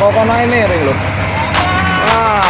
kokono ini ring loh. Ah.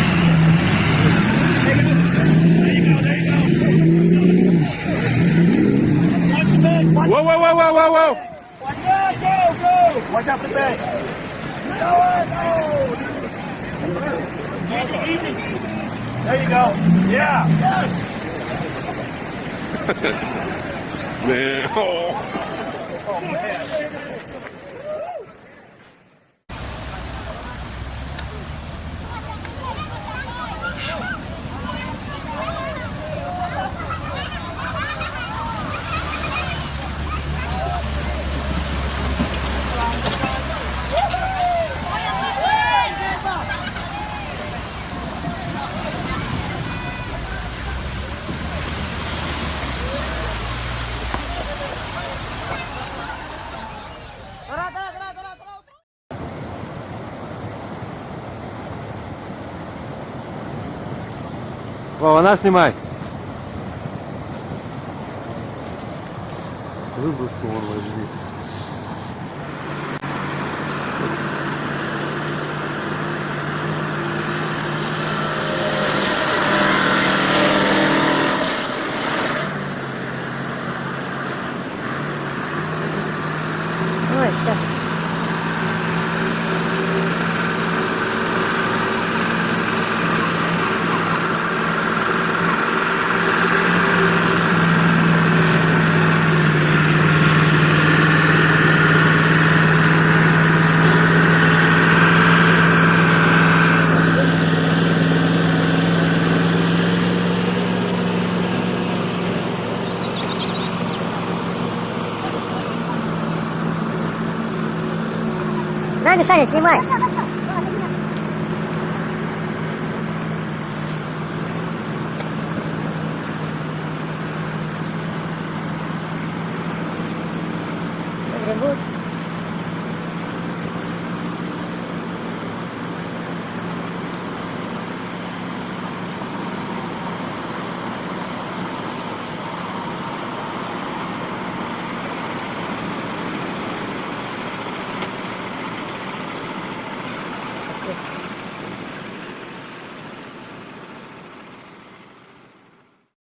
Whoa, whoa, whoa, whoa, whoa, whoa. Go go! watch out for the back. Easy, easy. There you go. Yeah. Yes. Man. Oh. Вова, нас снимай. Выброску вон возьми. 但是，另外。